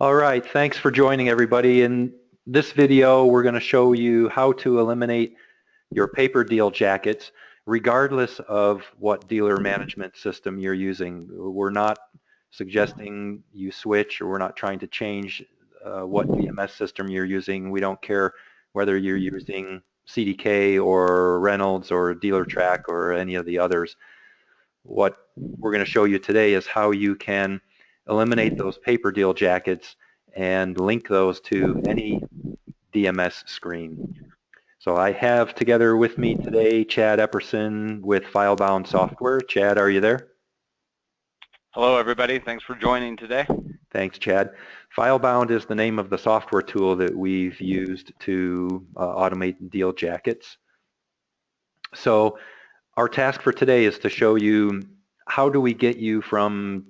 All right, thanks for joining everybody. In this video, we're going to show you how to eliminate your paper deal jackets regardless of what dealer management system you're using. We're not suggesting you switch or we're not trying to change uh, what DMS system you're using. We don't care whether you're using CDK or Reynolds or DealerTrack or any of the others. What we're going to show you today is how you can eliminate those paper deal jackets and link those to any DMS screen. So I have together with me today Chad Epperson with FileBound Software. Chad, are you there? Hello everybody, thanks for joining today. Thanks Chad. FileBound is the name of the software tool that we've used to uh, automate deal jackets. So our task for today is to show you how do we get you from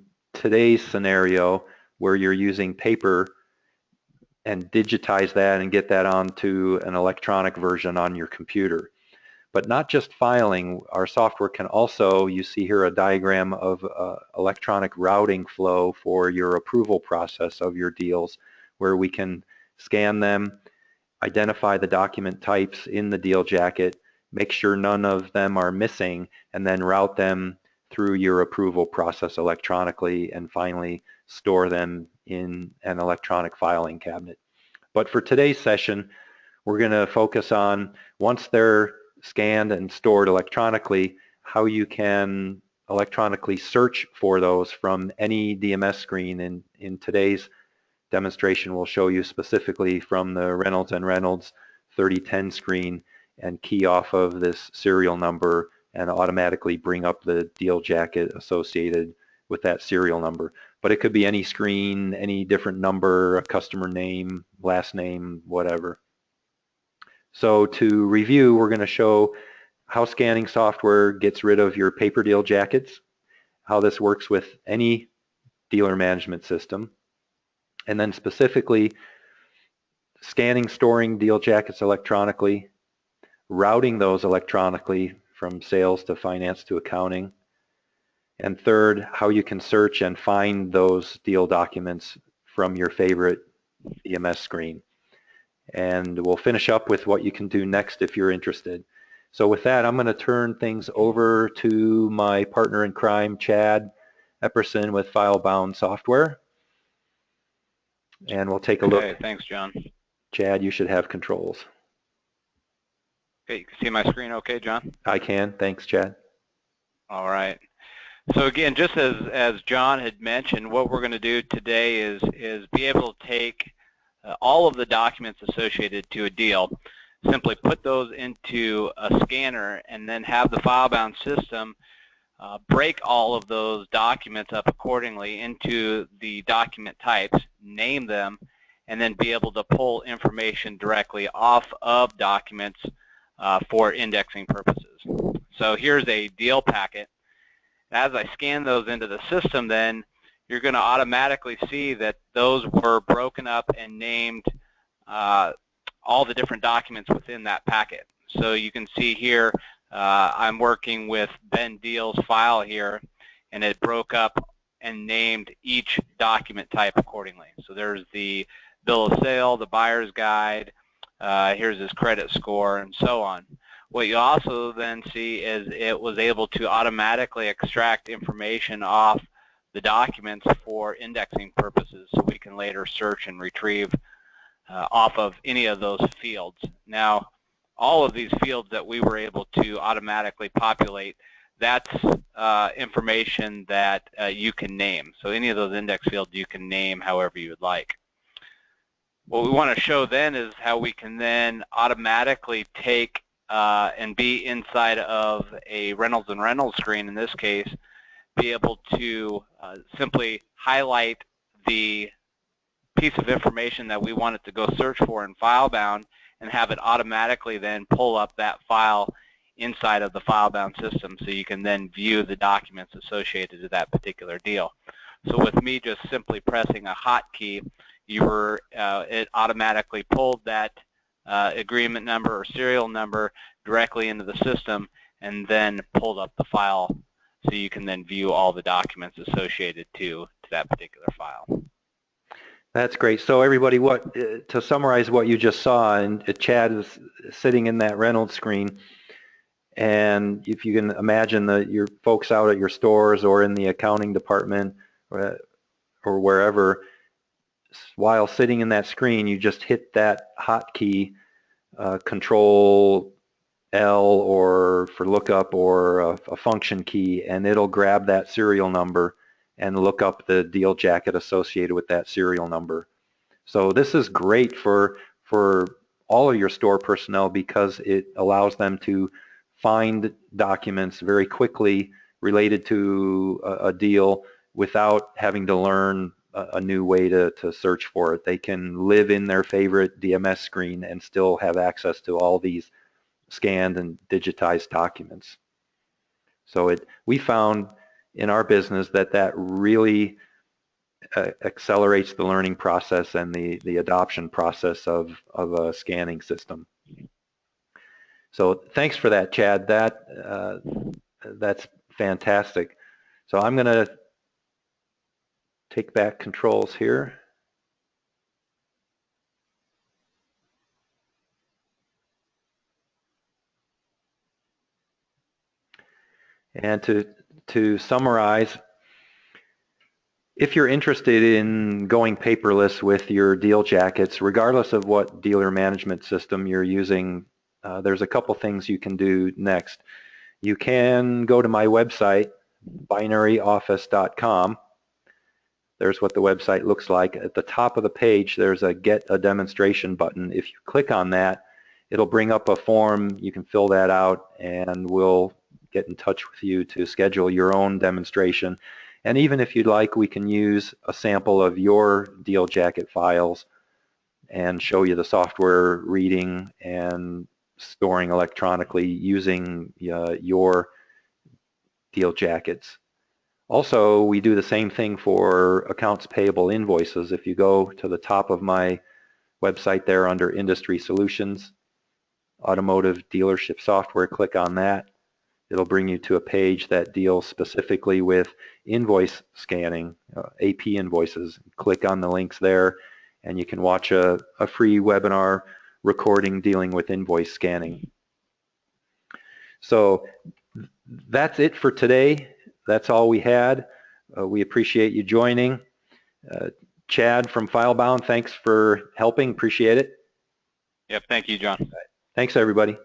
today's scenario where you're using paper and digitize that and get that onto an electronic version on your computer. But not just filing, our software can also, you see here a diagram of uh, electronic routing flow for your approval process of your deals where we can scan them, identify the document types in the deal jacket, make sure none of them are missing, and then route them through your approval process electronically and finally store them in an electronic filing cabinet. But for today's session, we're going to focus on once they're scanned and stored electronically, how you can electronically search for those from any DMS screen. In, in today's demonstration, we'll show you specifically from the Reynolds and Reynolds 3010 screen and key off of this serial number and automatically bring up the deal jacket associated with that serial number. But it could be any screen, any different number, a customer name, last name, whatever. So to review, we're going to show how scanning software gets rid of your paper deal jackets, how this works with any dealer management system, and then specifically scanning, storing deal jackets electronically, routing those electronically from sales to finance to accounting. And third, how you can search and find those deal documents from your favorite DMS screen. And we'll finish up with what you can do next if you're interested. So with that, I'm going to turn things over to my partner in crime, Chad Epperson with FileBound Software. And we'll take a okay, look. Thanks, John. Chad, you should have controls. Okay, you can see my screen okay, John? I can. Thanks, Chad. All right. So again, just as, as John had mentioned, what we're going to do today is, is be able to take uh, all of the documents associated to a deal, simply put those into a scanner, and then have the FileBound system uh, break all of those documents up accordingly into the document types, name them, and then be able to pull information directly off of documents uh, for indexing purposes. So here's a deal packet. As I scan those into the system then, you're going to automatically see that those were broken up and named uh, all the different documents within that packet. So you can see here uh, I'm working with Ben Deal's file here and it broke up and named each document type accordingly. So there's the bill of sale, the buyer's guide, uh, here's his credit score, and so on. What you also then see is it was able to automatically extract information off the documents for indexing purposes so we can later search and retrieve uh, off of any of those fields. Now, all of these fields that we were able to automatically populate, that's uh, information that uh, you can name. So any of those index fields you can name however you would like. What we want to show then is how we can then automatically take uh, and be inside of a Reynolds and Reynolds screen in this case, be able to uh, simply highlight the piece of information that we wanted to go search for in FileBound and have it automatically then pull up that file inside of the FileBound system so you can then view the documents associated to that particular deal. So with me just simply pressing a hotkey, you were uh, it automatically pulled that uh, agreement number or serial number directly into the system and then pulled up the file so you can then view all the documents associated to, to that particular file. That's great. So everybody, what uh, to summarize what you just saw, and uh, Chad is sitting in that Reynolds screen, and if you can imagine that your folks out at your stores or in the accounting department or, or wherever, while sitting in that screen, you just hit that hotkey, uh, Control L or for lookup or a, a function key, and it'll grab that serial number and look up the deal jacket associated with that serial number. So this is great for, for all of your store personnel because it allows them to find documents very quickly related to a, a deal without having to learn a, new way to, to search for it. They can live in their favorite DMS screen and still have access to all these scanned and digitized documents. So it, we found in our business that that really uh, accelerates the learning process and the, the adoption process of, of a scanning system. So thanks for that, Chad. That uh, That's fantastic. So I'm going to take back controls here. And to to summarize, if you're interested in going paperless with your deal jackets, regardless of what dealer management system you're using, uh, there's a couple things you can do next. You can go to my website, binaryoffice.com. There's what the website looks like. At the top of the page, there's a Get a Demonstration button. If you click on that, it'll bring up a form. You can fill that out, and we'll get in touch with you to schedule your own demonstration. And even if you'd like, we can use a sample of your deal jacket files and show you the software reading and storing electronically using uh, your deal jackets. Also, we do the same thing for accounts payable invoices. If you go to the top of my website there under Industry Solutions, Automotive Dealership Software, click on that it'll bring you to a page that deals specifically with invoice scanning, uh, AP invoices. Click on the links there and you can watch a, a free webinar recording dealing with invoice scanning. So that's it for today. That's all we had. Uh, we appreciate you joining. Uh, Chad from FileBound, thanks for helping. Appreciate it. Yep, thank you, John. Thanks, everybody.